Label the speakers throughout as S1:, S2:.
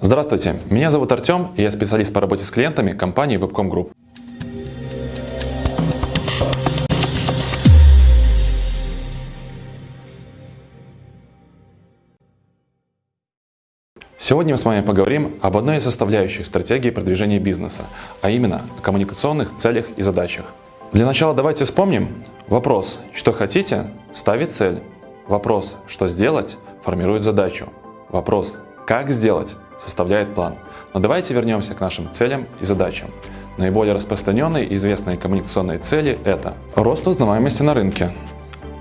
S1: Здравствуйте, меня зовут Артем, и я специалист по работе с клиентами компании Webcom Group. Сегодня мы с вами поговорим об одной из составляющих стратегии продвижения бизнеса, а именно о коммуникационных целях и задачах. Для начала давайте вспомним вопрос «что хотите?» ставит цель, вопрос «что сделать?» формирует задачу, вопрос «как сделать?» Составляет план. Но давайте вернемся к нашим целям и задачам. Наиболее распространенные и известные коммуникационные цели – это рост узнаваемости на рынке,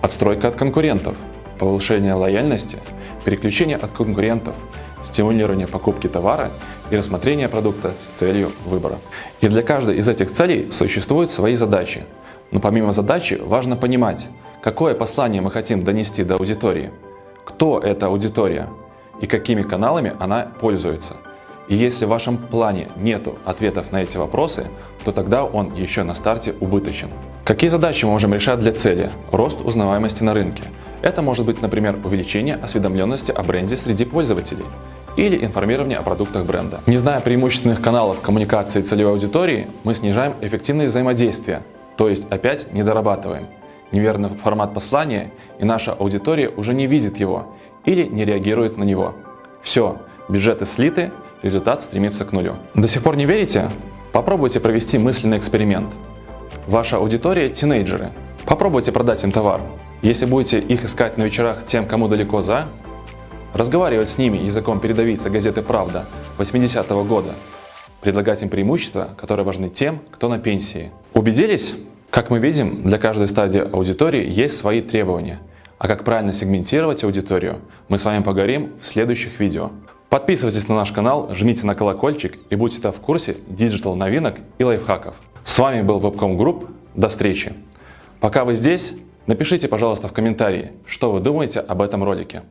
S1: отстройка от конкурентов, повышение лояльности, переключение от конкурентов, стимулирование покупки товара и рассмотрение продукта с целью выбора. И для каждой из этих целей существуют свои задачи. Но помимо задачи важно понимать, какое послание мы хотим донести до аудитории, кто эта аудитория и какими каналами она пользуется. И если в вашем плане нету ответов на эти вопросы, то тогда он еще на старте убыточен. Какие задачи мы можем решать для цели? Рост узнаваемости на рынке. Это может быть, например, увеличение осведомленности о бренде среди пользователей или информирование о продуктах бренда. Не зная преимущественных каналов коммуникации целевой аудитории, мы снижаем эффективность взаимодействия, то есть опять не дорабатываем. Неверный формат послания, и наша аудитория уже не видит его или не реагирует на него. Все, бюджеты слиты, результат стремится к нулю. До сих пор не верите? Попробуйте провести мысленный эксперимент. Ваша аудитория – тинейджеры. Попробуйте продать им товар. Если будете их искать на вечерах тем, кому далеко за, разговаривать с ними языком передовицы газеты «Правда» 80-го года, предлагать им преимущества, которые важны тем, кто на пенсии. Убедились? Как мы видим, для каждой стадии аудитории есть свои требования. А как правильно сегментировать аудиторию, мы с вами поговорим в следующих видео. Подписывайтесь на наш канал, жмите на колокольчик и будьте в курсе digital новинок и лайфхаков. С вами был Webcom Group. До встречи. Пока вы здесь, напишите, пожалуйста, в комментарии, что вы думаете об этом ролике.